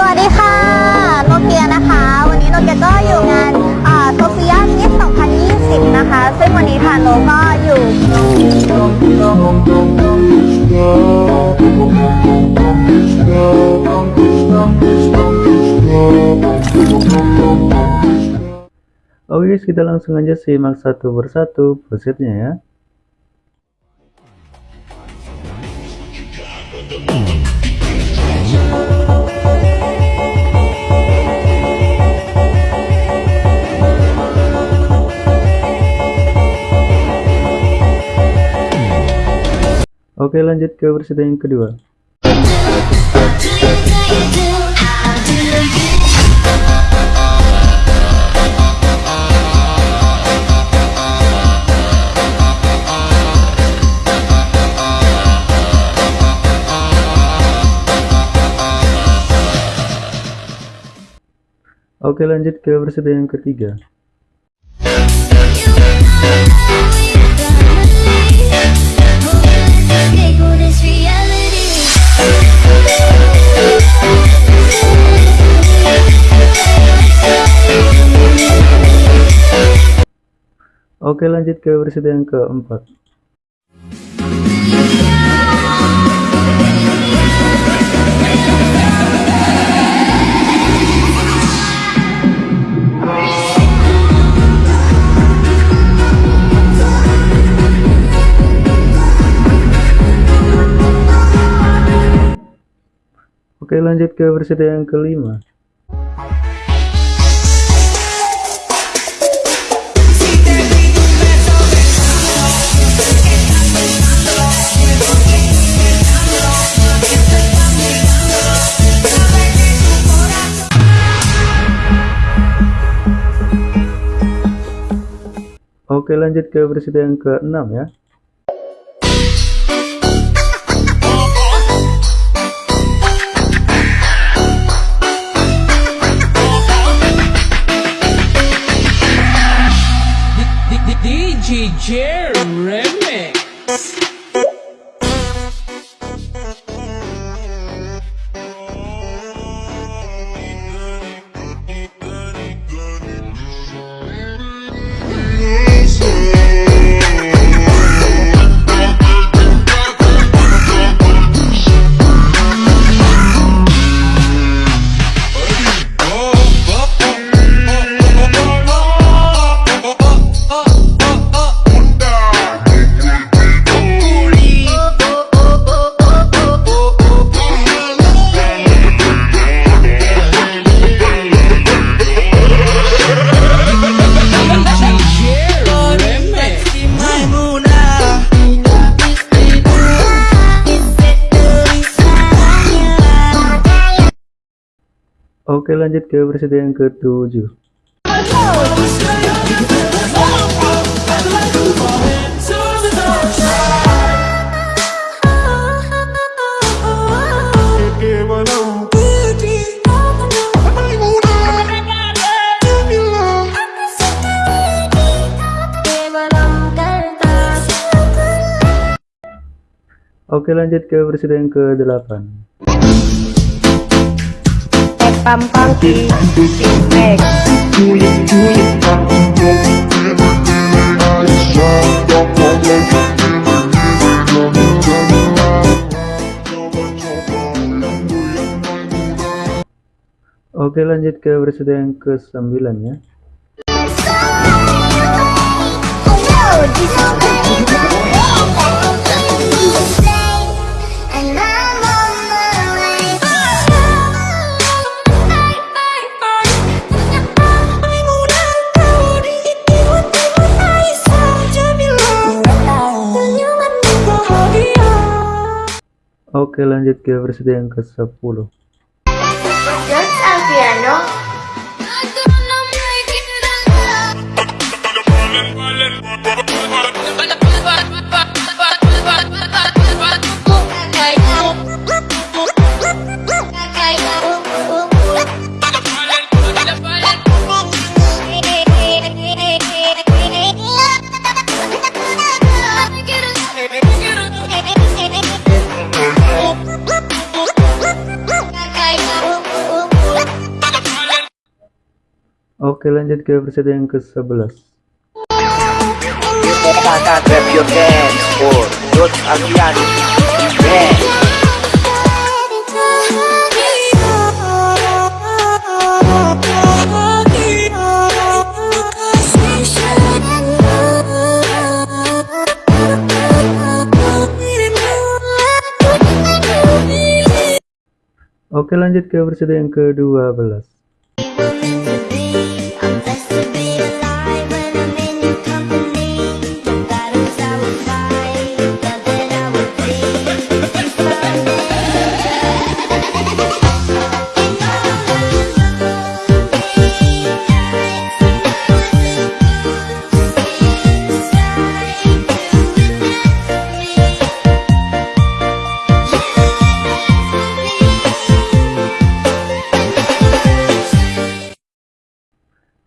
สวัสดีค่ะ โนเกียนะคะ วันนี้โนเกียก็อยู่งานโซเฟียมิส2020 นะคะ ซึ่งวันนี้ทางโนก็อยู่ Oke guys, kita langsung aja simak satu persatu presetnya ya. Oke lanjut ke preset yang kedua. Oke lanjut ke versi yang ketiga Oke lanjut ke versi yang keempat Lanjut ke versi yang kelima. Oke lanjut ke versi yang ke-6 ya Oke lanjut ke versi yang ke-7 Oke lanjut ke versi yang ke-8 Pam Mix. Oke lanjut ke versi yang ke-9 ya Oke lanjut ke versi yang ke 10 Oke lanjut ke episode yang ke-11 Kakak grab your dance for Dot Aviani Yeah Oke lanjut ke episode yang ke-12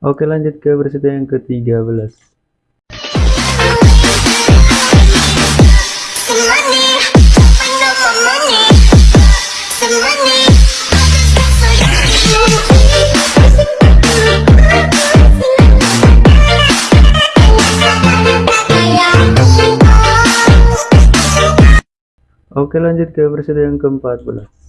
Oke lanjut ke episode yang ke-13 Oke lanjut ke episode yang ke-14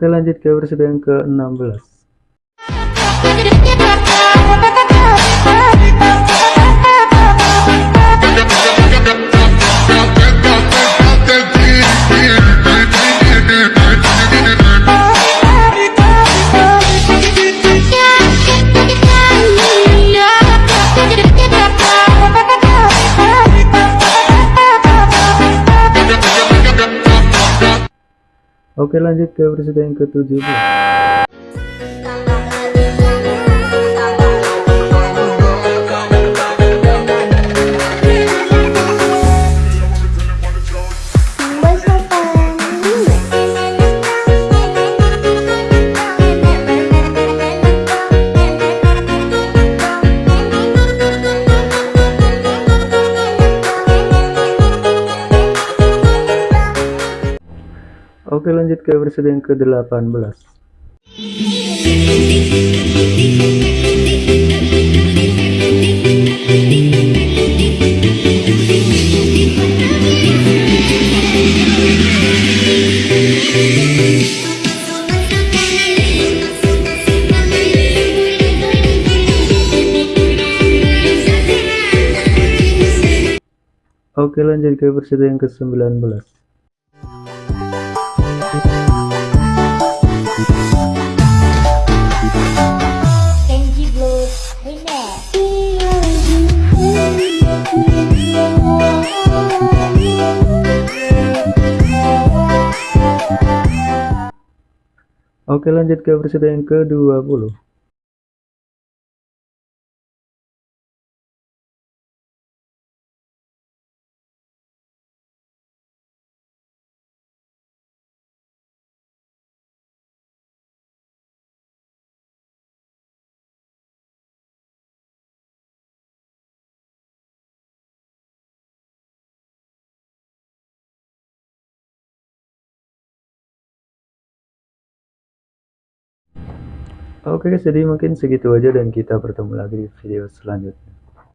Oke lanjut ke episode yang ke-16 Oke lanjut ke yang ke-17 Oke lanjut ke episode yang ke-18 Oke lanjut ke episode yang ke-19 Oke lanjut ke episode yang ke-20 Oke guys, jadi mungkin segitu aja dan kita bertemu lagi di video selanjutnya.